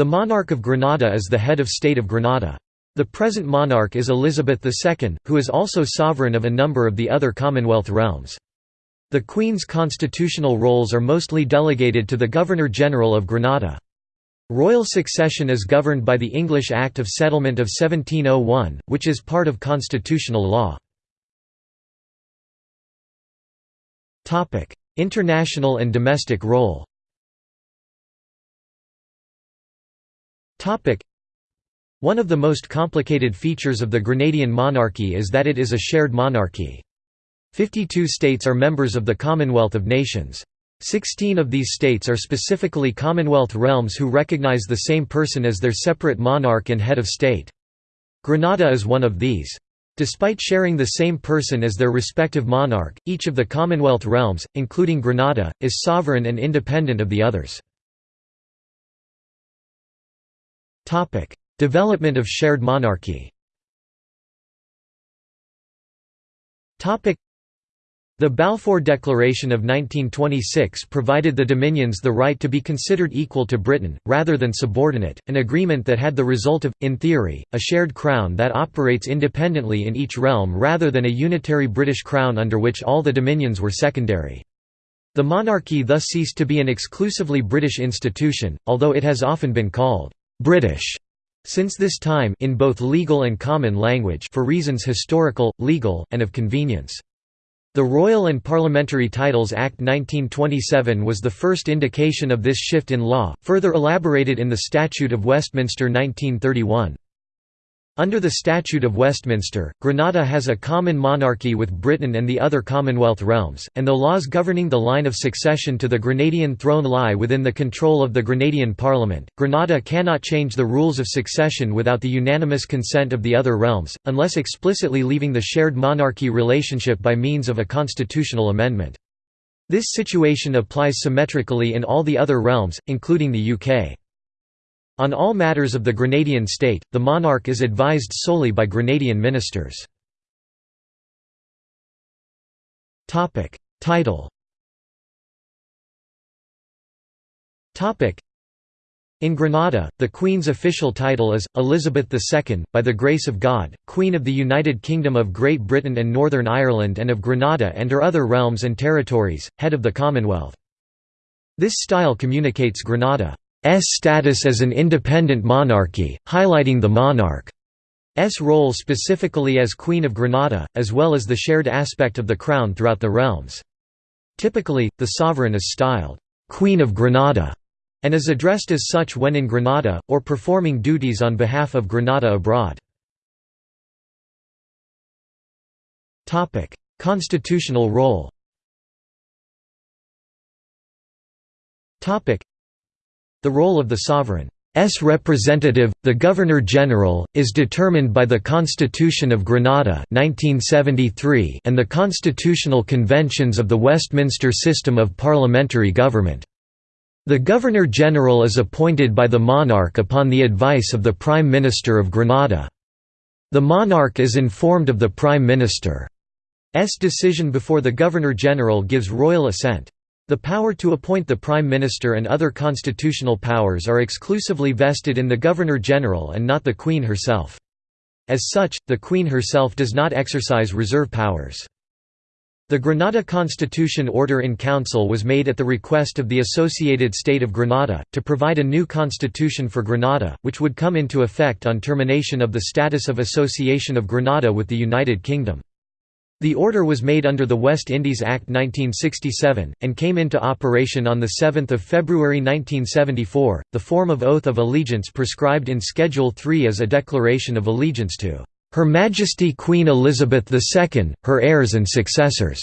The monarch of Grenada is the head of state of Grenada. The present monarch is Elizabeth II, who is also sovereign of a number of the other Commonwealth realms. The Queen's constitutional roles are mostly delegated to the Governor-General of Grenada. Royal succession is governed by the English Act of Settlement of 1701, which is part of constitutional law. International and domestic role One of the most complicated features of the Grenadian monarchy is that it is a shared monarchy. Fifty-two states are members of the Commonwealth of Nations. Sixteen of these states are specifically Commonwealth realms who recognize the same person as their separate monarch and head of state. Grenada is one of these. Despite sharing the same person as their respective monarch, each of the Commonwealth realms, including Grenada, is sovereign and independent of the others. Development of shared monarchy. The Balfour Declaration of 1926 provided the Dominions the right to be considered equal to Britain, rather than subordinate, an agreement that had the result of, in theory, a shared crown that operates independently in each realm rather than a unitary British crown under which all the Dominions were secondary. The monarchy thus ceased to be an exclusively British institution, although it has often been called British since this time in both legal and common language for reasons historical, legal, and of convenience. The Royal and Parliamentary Titles Act 1927 was the first indication of this shift in law, further elaborated in the Statute of Westminster 1931. Under the Statute of Westminster, Grenada has a common monarchy with Britain and the other Commonwealth realms, and the laws governing the line of succession to the Grenadian throne lie within the control of the Grenadian Parliament. Grenada cannot change the rules of succession without the unanimous consent of the other realms, unless explicitly leaving the shared monarchy relationship by means of a constitutional amendment. This situation applies symmetrically in all the other realms, including the UK. On all matters of the Grenadian state, the monarch is advised solely by Grenadian ministers. Title in Grenada, the Queen's official title is, Elizabeth II, by the grace of God, Queen of the United Kingdom of Great Britain and Northern Ireland and of Grenada and her other realms and territories, head of the Commonwealth. This style communicates Grenada status as an independent monarchy, highlighting the monarch's role specifically as Queen of Grenada, as well as the shared aspect of the crown throughout the realms. Typically, the sovereign is styled, "'Queen of Grenada' and is addressed as such when in Grenada, or performing duties on behalf of Grenada abroad. Constitutional role the role of the sovereign's representative, the Governor-General, is determined by the Constitution of Grenada 1973 and the constitutional conventions of the Westminster system of parliamentary government. The Governor-General is appointed by the monarch upon the advice of the Prime Minister of Grenada. The monarch is informed of the Prime Minister's decision before the Governor-General gives royal assent. The power to appoint the Prime Minister and other constitutional powers are exclusively vested in the Governor-General and not the Queen herself. As such, the Queen herself does not exercise reserve powers. The Grenada Constitution Order in Council was made at the request of the Associated State of Grenada, to provide a new constitution for Grenada, which would come into effect on termination of the status of Association of Grenada with the United Kingdom. The order was made under the West Indies Act 1967, and came into operation on 7 February 1974. The form of oath of allegiance prescribed in Schedule 3 is a declaration of allegiance to Her Majesty Queen Elizabeth II, her heirs and successors.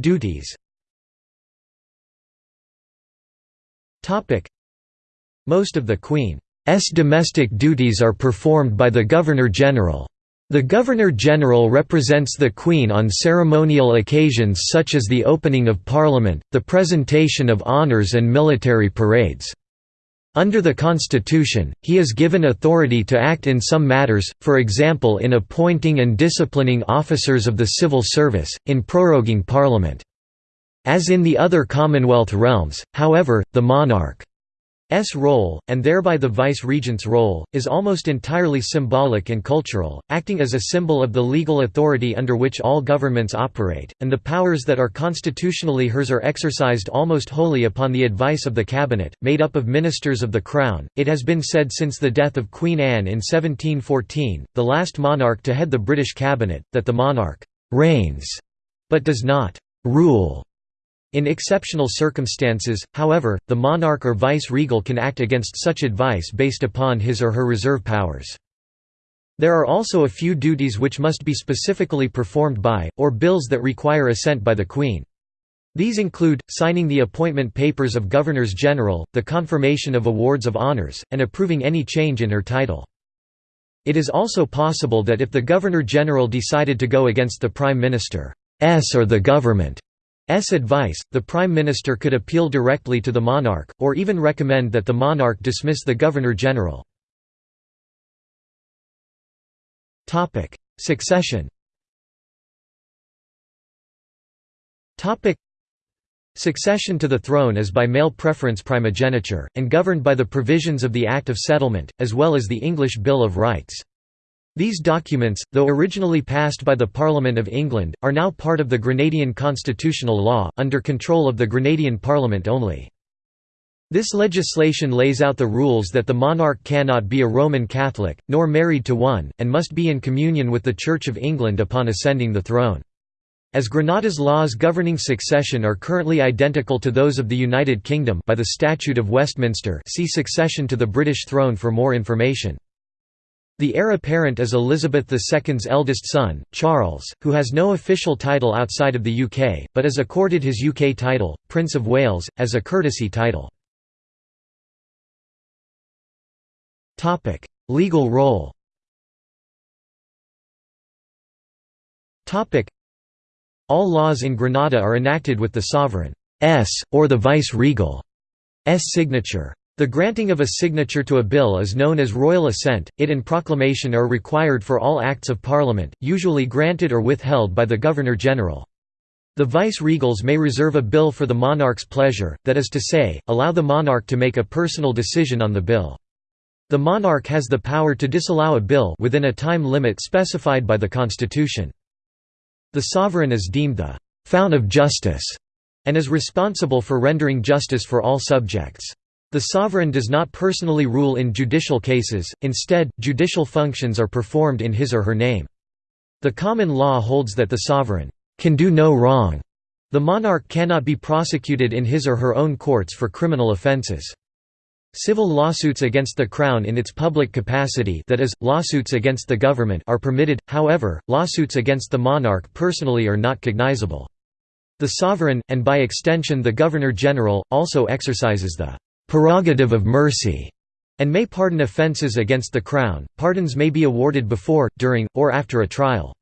Duties Most of the Queen domestic duties are performed by the Governor-General. The Governor-General represents the Queen on ceremonial occasions such as the opening of Parliament, the presentation of honours and military parades. Under the Constitution, he is given authority to act in some matters, for example in appointing and disciplining officers of the civil service, in proroguing Parliament. As in the other Commonwealth realms, however, the monarch S role, and thereby the vice-regent's role, is almost entirely symbolic and cultural, acting as a symbol of the legal authority under which all governments operate, and the powers that are constitutionally hers are exercised almost wholly upon the advice of the cabinet, made up of ministers of the Crown. It has been said since the death of Queen Anne in 1714, the last monarch to head the British cabinet, that the monarch reigns, but does not rule. In exceptional circumstances, however, the monarch or vice-regal can act against such advice based upon his or her reserve powers. There are also a few duties which must be specifically performed by, or bills that require assent by the Queen. These include, signing the appointment papers of Governors-General, the confirmation of awards of honours, and approving any change in her title. It is also possible that if the Governor-General decided to go against the Prime Minister's or the government advice, the Prime Minister could appeal directly to the monarch, or even recommend that the monarch dismiss the Governor-General. Succession Succession to the throne is by male preference primogeniture, and governed by the provisions of the Act of Settlement, as well as the English Bill of Rights. These documents, though originally passed by the Parliament of England, are now part of the Grenadian constitutional law, under control of the Grenadian Parliament only. This legislation lays out the rules that the monarch cannot be a Roman Catholic, nor married to one, and must be in communion with the Church of England upon ascending the throne. As Grenada's laws governing succession are currently identical to those of the United Kingdom by the Statute of Westminster see Succession to the British throne for more information. The heir apparent is Elizabeth II's eldest son, Charles, who has no official title outside of the UK, but is accorded his UK title, Prince of Wales, as a courtesy title. Legal role All laws in Grenada are enacted with the sovereign's, or the vice-regal's signature. The granting of a signature to a bill is known as royal assent, it and proclamation are required for all acts of parliament, usually granted or withheld by the Governor-General. The vice-regals may reserve a bill for the monarch's pleasure, that is to say, allow the monarch to make a personal decision on the bill. The monarch has the power to disallow a bill within a time limit specified by the constitution. The sovereign is deemed the «fount of justice» and is responsible for rendering justice for all subjects. The sovereign does not personally rule in judicial cases, instead, judicial functions are performed in his or her name. The common law holds that the sovereign can do no wrong. The monarch cannot be prosecuted in his or her own courts for criminal offences. Civil lawsuits against the Crown in its public capacity that is, lawsuits against the government are permitted, however, lawsuits against the monarch personally are not cognizable. The sovereign, and by extension the Governor-General, also exercises the prerogative of mercy, and may pardon offences against the Crown. Pardons may be awarded before, during, or after a trial.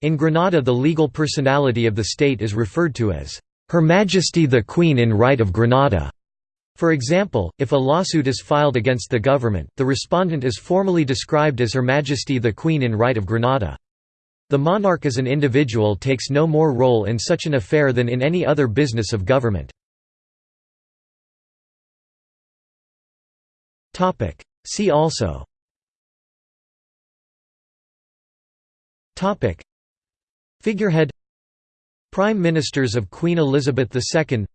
In Grenada, the legal personality of the state is referred to as, Her Majesty the Queen in Right of Grenada. For example, if a lawsuit is filed against the government, the respondent is formally described as Her Majesty the Queen in Right of Grenada. The monarch as an individual takes no more role in such an affair than in any other business of government. Topic. See also. Topic. Figurehead. Prime Ministers of Queen Elizabeth II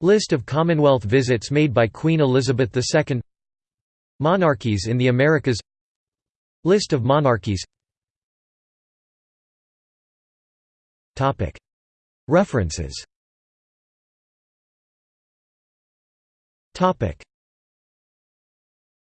List of Commonwealth visits made by Queen Elizabeth II Monarchies in the Americas. List of monarchies. References